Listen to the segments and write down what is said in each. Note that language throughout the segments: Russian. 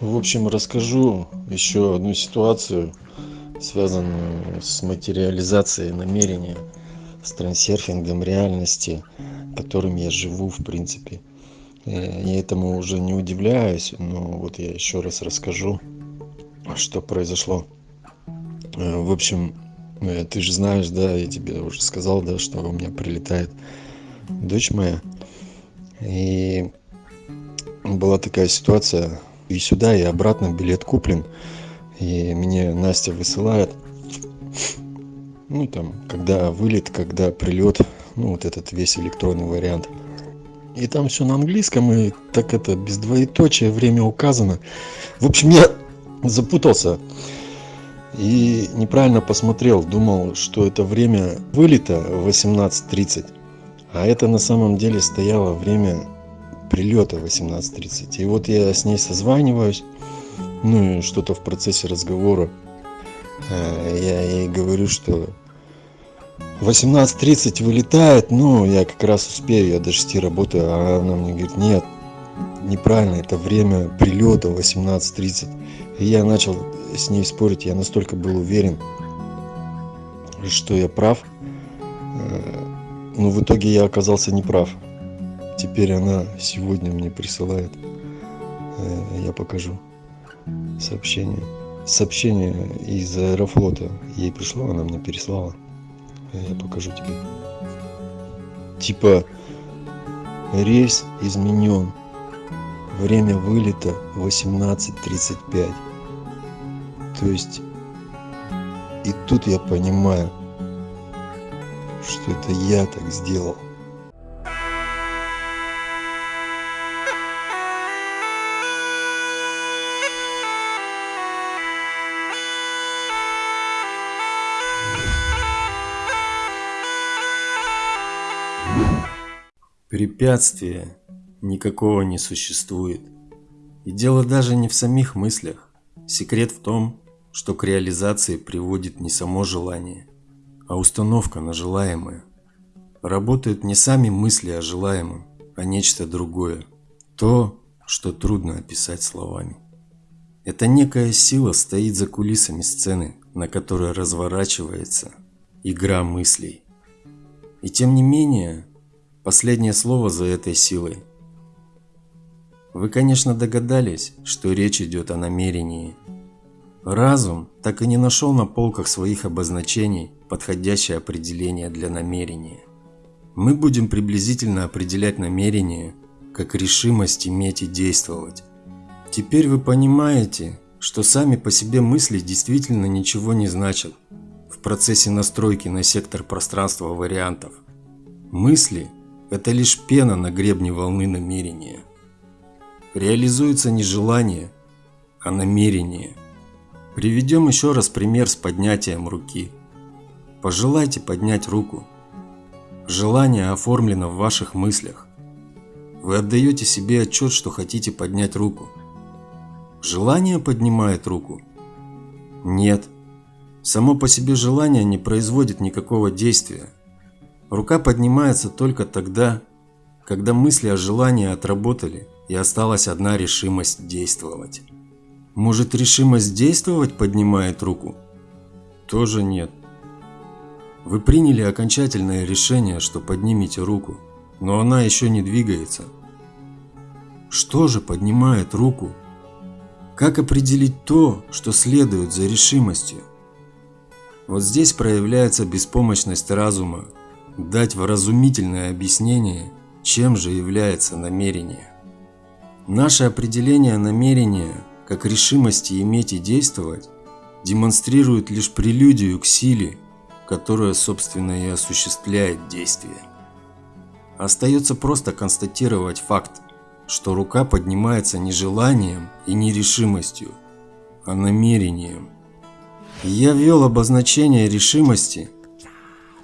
В общем, расскажу еще одну ситуацию, связанную с материализацией намерения, с трансерфингом реальности, которым я живу в принципе. Я этому уже не удивляюсь, но вот я еще раз расскажу, что произошло. В общем, ты же знаешь, да, я тебе уже сказал, да, что у меня прилетает дочь моя. И была такая ситуация, и сюда и обратно билет куплен. И мне настя высылает. Ну там когда вылет когда прилет. Ну вот этот весь электронный вариант. И там все на английском и так это без двоеточия время указано. В общем я запутался и неправильно посмотрел. Думал что это время вылета восемнадцать тридцать а это на самом деле стояло время прилета 18.30. И вот я с ней созваниваюсь, ну и что-то в процессе разговора э, я ей говорю, что 18.30 вылетает, ну я как раз успею, я до 6 работаю, а она мне говорит, нет, неправильно, это время прилета 18.30. И я начал с ней спорить, я настолько был уверен, что я прав, э, но в итоге я оказался неправ теперь она сегодня мне присылает э, я покажу сообщение. Сообщение из аэрофлота ей пришло она мне переслала. Я покажу тебе. Типа рейс изменен. Время вылета 18.35 то есть и тут я понимаю что это я так сделал Препятствия никакого не существует. И дело даже не в самих мыслях. Секрет в том, что к реализации приводит не само желание, а установка на желаемое. Работают не сами мысли о желаемом, а нечто другое. То, что трудно описать словами. Это некая сила стоит за кулисами сцены, на которой разворачивается игра мыслей. И тем не менее, Последнее слово за этой силой. Вы, конечно, догадались, что речь идет о намерении. Разум так и не нашел на полках своих обозначений подходящее определение для намерения. Мы будем приблизительно определять намерение как решимость иметь и действовать. Теперь вы понимаете, что сами по себе мысли действительно ничего не значат в процессе настройки на сектор пространства вариантов. Мысли – это лишь пена на гребне волны намерения. Реализуется не желание, а намерение. Приведем еще раз пример с поднятием руки. Пожелайте поднять руку. Желание оформлено в ваших мыслях. Вы отдаете себе отчет, что хотите поднять руку. Желание поднимает руку? Нет. Само по себе желание не производит никакого действия. Рука поднимается только тогда, когда мысли о желании отработали и осталась одна решимость действовать. Может решимость действовать поднимает руку? Тоже нет. Вы приняли окончательное решение, что поднимете руку, но она еще не двигается. Что же поднимает руку? Как определить то, что следует за решимостью? Вот здесь проявляется беспомощность разума дать вразумительное объяснение, чем же является намерение. Наше определение намерения как решимости иметь и действовать демонстрирует лишь прелюдию к силе, которая, собственно, и осуществляет действие. Остается просто констатировать факт, что рука поднимается не желанием и не решимостью, а намерением. Я ввел обозначение решимости –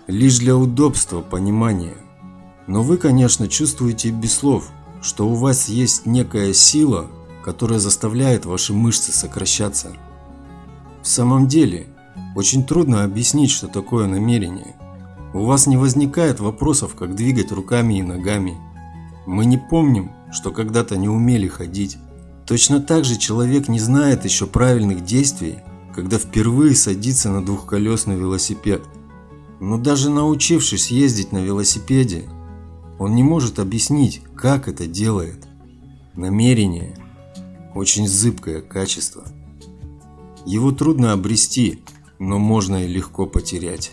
лишь для удобства понимания. Но вы, конечно, чувствуете без слов, что у вас есть некая сила, которая заставляет ваши мышцы сокращаться. В самом деле, очень трудно объяснить, что такое намерение. У вас не возникает вопросов, как двигать руками и ногами. Мы не помним, что когда-то не умели ходить. Точно так же человек не знает еще правильных действий, когда впервые садится на двухколесный велосипед. Но даже научившись ездить на велосипеде, он не может объяснить, как это делает. Намерение – очень зыбкое качество. Его трудно обрести, но можно и легко потерять.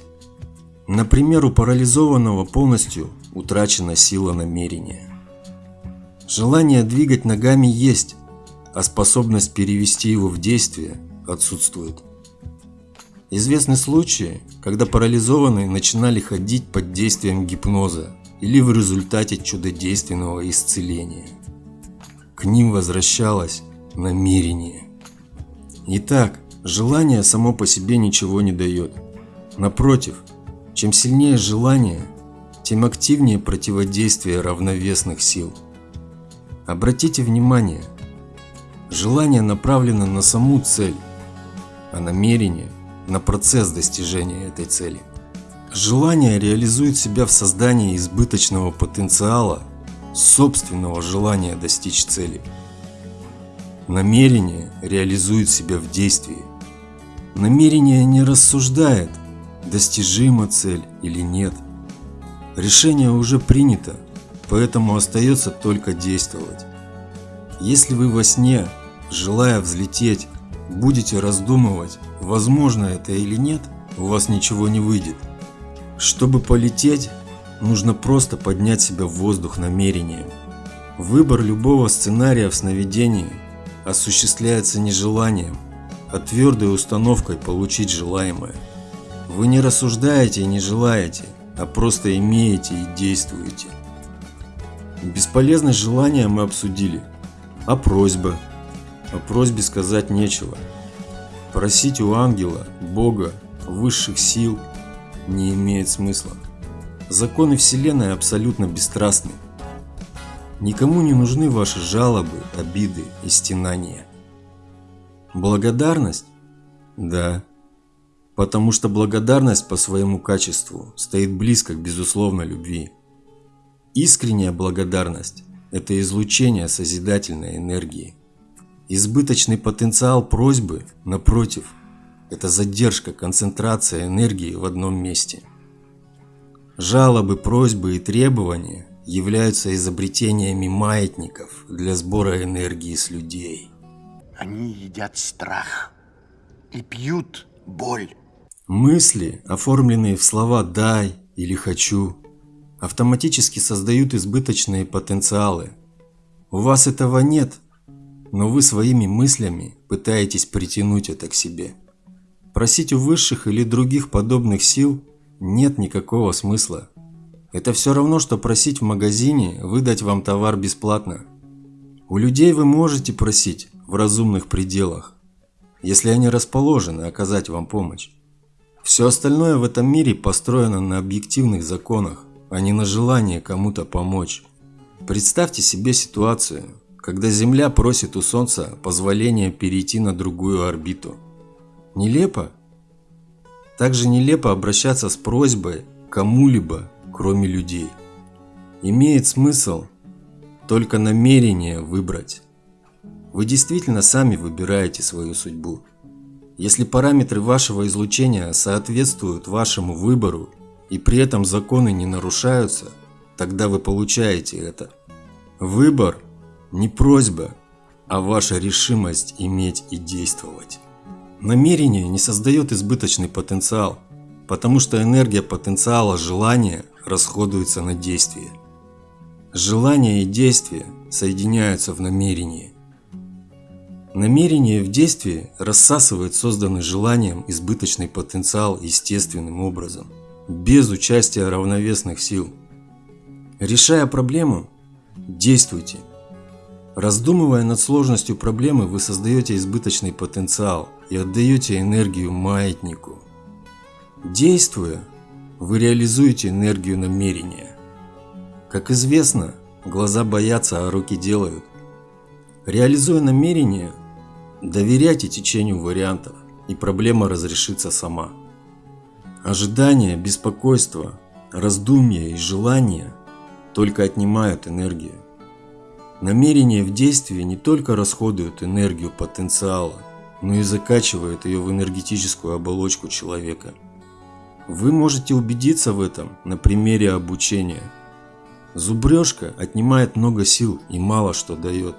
Например, у парализованного полностью утрачена сила намерения. Желание двигать ногами есть, а способность перевести его в действие отсутствует. Известны случаи, когда парализованные начинали ходить под действием гипноза или в результате чудодейственного исцеления. К ним возвращалось намерение. Итак, желание само по себе ничего не дает. Напротив, чем сильнее желание, тем активнее противодействие равновесных сил. Обратите внимание, желание направлено на саму цель, а намерение – на процесс достижения этой цели. Желание реализует себя в создании избыточного потенциала собственного желания достичь цели. Намерение реализует себя в действии. Намерение не рассуждает, достижима цель или нет. Решение уже принято, поэтому остается только действовать. Если вы во сне, желая взлететь, будете раздумывать, возможно это или нет, у вас ничего не выйдет. Чтобы полететь, нужно просто поднять себя в воздух намерением. Выбор любого сценария в сновидении осуществляется не желанием, а твердой установкой получить желаемое. Вы не рассуждаете и не желаете, а просто имеете и действуете. Бесполезность желания мы обсудили. А просьба? О просьбе сказать нечего. Просить у ангела, Бога, высших сил не имеет смысла. Законы Вселенной абсолютно бесстрастны. Никому не нужны ваши жалобы, обиды и стенания. Благодарность? Да. Потому что благодарность по своему качеству стоит близко к безусловной любви. Искренняя благодарность – это излучение созидательной энергии. Избыточный потенциал просьбы, напротив, это задержка, концентрация энергии в одном месте. Жалобы, просьбы и требования являются изобретениями маятников для сбора энергии с людей. Они едят страх и пьют боль. Мысли, оформленные в слова «дай» или «хочу», автоматически создают избыточные потенциалы. У вас этого нет, но вы своими мыслями пытаетесь притянуть это к себе. Просить у высших или других подобных сил нет никакого смысла. Это все равно, что просить в магазине выдать вам товар бесплатно. У людей вы можете просить в разумных пределах, если они расположены оказать вам помощь. Все остальное в этом мире построено на объективных законах, а не на желании кому-то помочь. Представьте себе ситуацию, когда Земля просит у Солнца позволения перейти на другую орбиту. Нелепо? Также нелепо обращаться с просьбой кому-либо, кроме людей. Имеет смысл только намерение выбрать. Вы действительно сами выбираете свою судьбу. Если параметры вашего излучения соответствуют вашему выбору и при этом законы не нарушаются, тогда вы получаете это. Выбор не просьба, а ваша решимость иметь и действовать. Намерение не создает избыточный потенциал, потому что энергия потенциала желания расходуется на действие. Желание и действие соединяются в намерении. Намерение в действии рассасывает созданный желанием избыточный потенциал естественным образом, без участия равновесных сил. Решая проблему, действуйте. Раздумывая над сложностью проблемы, вы создаете избыточный потенциал и отдаете энергию маятнику. Действуя, вы реализуете энергию намерения. Как известно, глаза боятся, а руки делают. Реализуя намерение, Доверяйте течению вариантов, и проблема разрешится сама. Ожидание, беспокойство, раздумья и желания только отнимают энергию. Намерение в действии не только расходует энергию потенциала, но и закачивает ее в энергетическую оболочку человека. Вы можете убедиться в этом на примере обучения. Зубрежка отнимает много сил и мало что дает.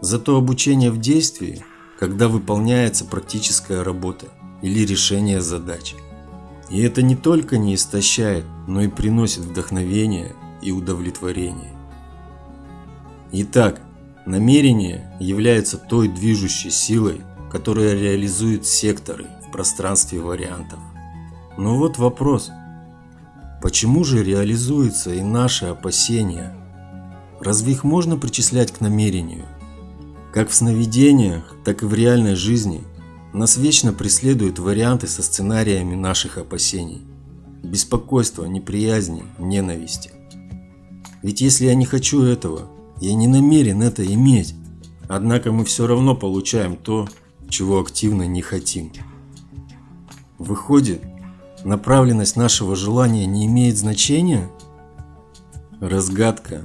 Зато обучение в действии, когда выполняется практическая работа или решение задач. И это не только не истощает, но и приносит вдохновение и удовлетворение. Итак, намерение является той движущей силой, которая реализует секторы в пространстве вариантов. Но вот вопрос. Почему же реализуются и наши опасения? Разве их можно причислять к намерению? Как в сновидениях, так и в реальной жизни нас вечно преследуют варианты со сценариями наших опасений. Беспокойство, неприязни, ненависти. Ведь если я не хочу этого, я не намерен это иметь. Однако мы все равно получаем то, чего активно не хотим. Выходит, направленность нашего желания не имеет значения? Разгадка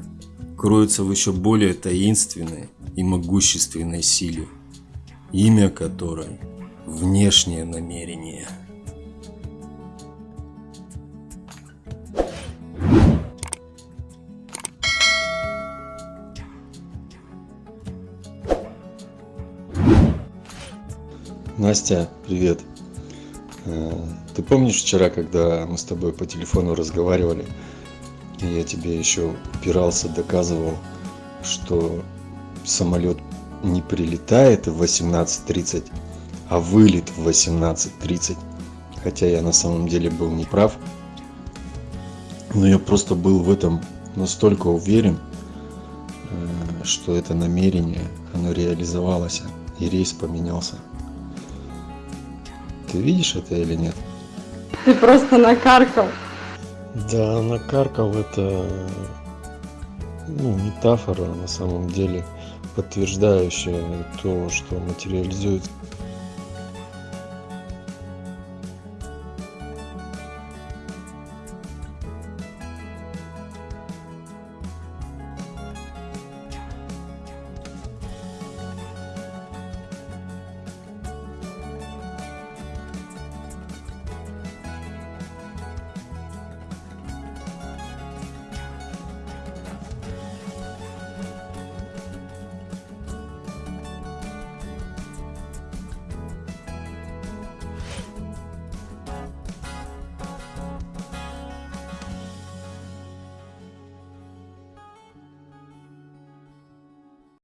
кроется в еще более таинственной и могущественной силе, имя которой – внешнее намерение. Настя, привет. Э, ты помнишь вчера, когда мы с тобой по телефону разговаривали, и я тебе еще упирался, доказывал, что самолет не прилетает в 18.30, а вылет в 18.30. Хотя я на самом деле был неправ. Но я просто был в этом настолько уверен, э, что это намерение, оно реализовалось, и рейс поменялся. Ты видишь это или нет? Ты просто накаркал. Да, накаркал это ну, метафора на самом деле, подтверждающая то, что материализуется